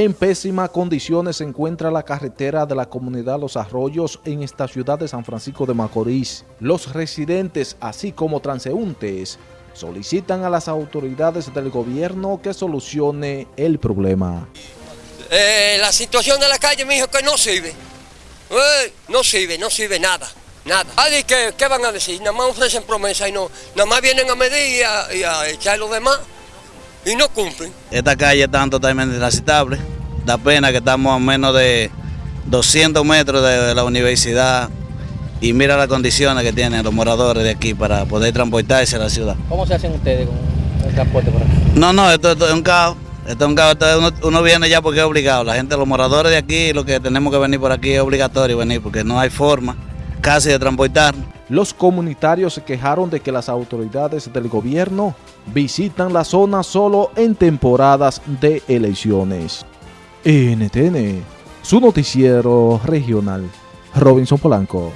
En pésimas condiciones se encuentra la carretera de la comunidad Los Arroyos en esta ciudad de San Francisco de Macorís. Los residentes, así como transeúntes, solicitan a las autoridades del gobierno que solucione el problema. Eh, la situación de la calle me dijo que no sirve. Eh, no sirve, no sirve nada, nada. ¿qué, ¿qué, van a decir? Nada más ofrecen promesas y no, nada más vienen a medir y a, y a echar los demás y no cumplen. Esta calle está totalmente transitable. Da pena que estamos a menos de 200 metros de la universidad y mira las condiciones que tienen los moradores de aquí para poder transportarse a la ciudad. ¿Cómo se hacen ustedes con el transporte por aquí? No, no, esto, es un caos. Esto es un caos. uno, viene ya porque es obligado. La gente, los moradores de aquí, lo que tenemos que venir por aquí es obligatorio venir porque no hay forma casi de transportarnos. Los comunitarios se quejaron de que las autoridades del gobierno visitan la zona solo en temporadas de elecciones. NTN, su noticiero regional. Robinson Polanco.